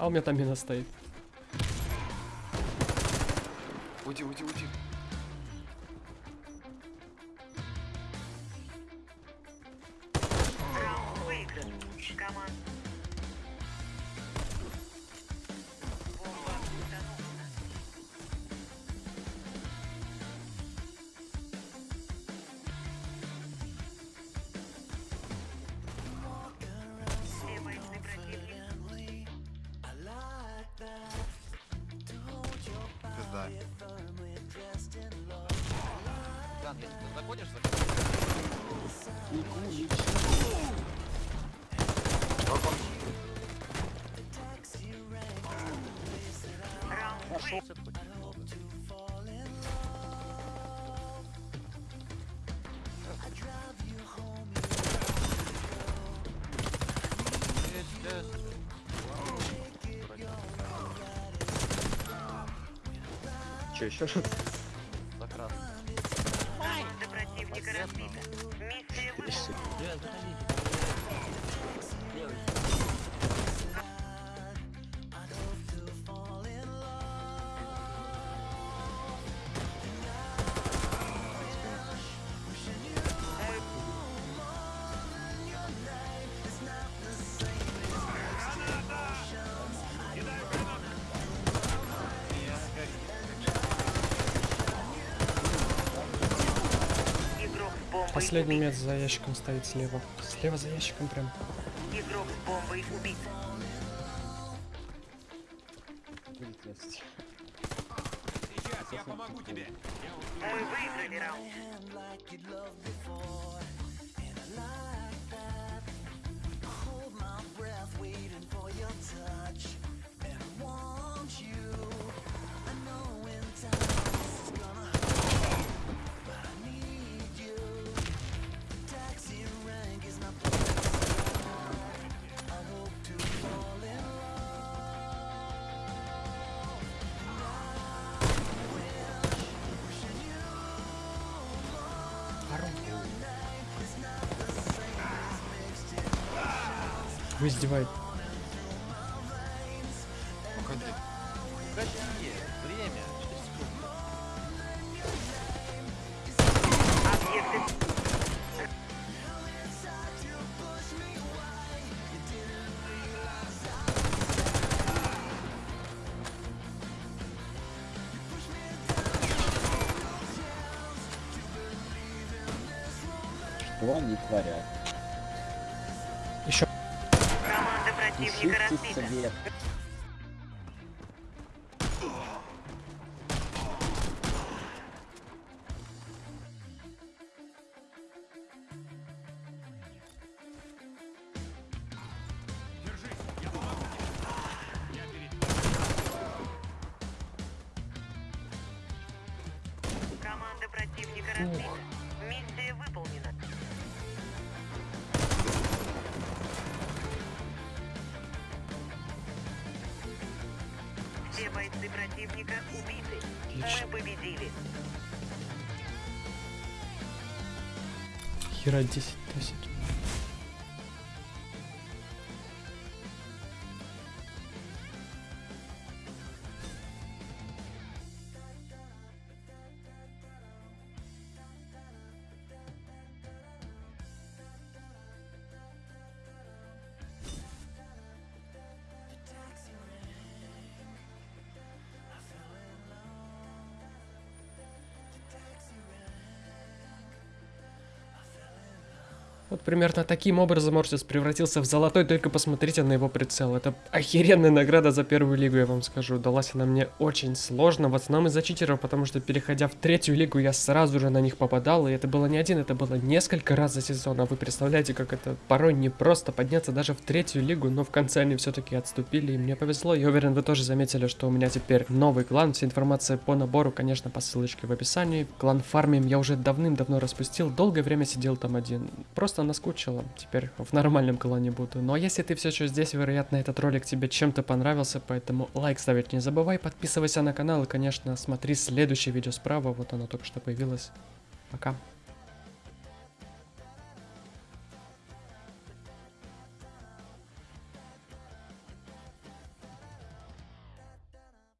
А у меня там мина стоит. Уйди, уйди, уйди. Дан, если ты заходишь, заходишь. Раунд Че, еще раз? За красный. Команда противника разбита. Миссия выполнена. Последний мед за ящиком стоит слева. Слева за ящиком прям. Игрок с бомбой убит. Будет лезть. Мы выиграли раунд. Вы издеваетесь. Уходи. Погоди, время. 4 секунды. Объекты Что они творят? Противника разбита. совет. Команда противника разбита. Бойцы противника убиты. Отлично. Мы победили. Хера 10 тысяч. Вот примерно таким образом Мортис превратился в золотой, только посмотрите на его прицел. Это охеренная награда за первую лигу, я вам скажу. Далась она мне очень сложно, в основном из-за читеров, потому что переходя в третью лигу, я сразу же на них попадал, и это было не один, это было несколько раз за сезон. А вы представляете, как это порой не просто подняться даже в третью лигу, но в конце они все-таки отступили, и мне повезло. Я уверен, вы тоже заметили, что у меня теперь новый клан. Вся информация по набору, конечно, по ссылочке в описании. Клан фармим я уже давным-давно распустил, долгое время сидел там один. Просто наскучило, теперь в нормальном клане буду. А если ты все еще здесь, вероятно, этот ролик тебе чем-то понравился, поэтому лайк ставить не забывай, подписывайся на канал и, конечно, смотри следующее видео справа, вот оно только что появилось. Пока.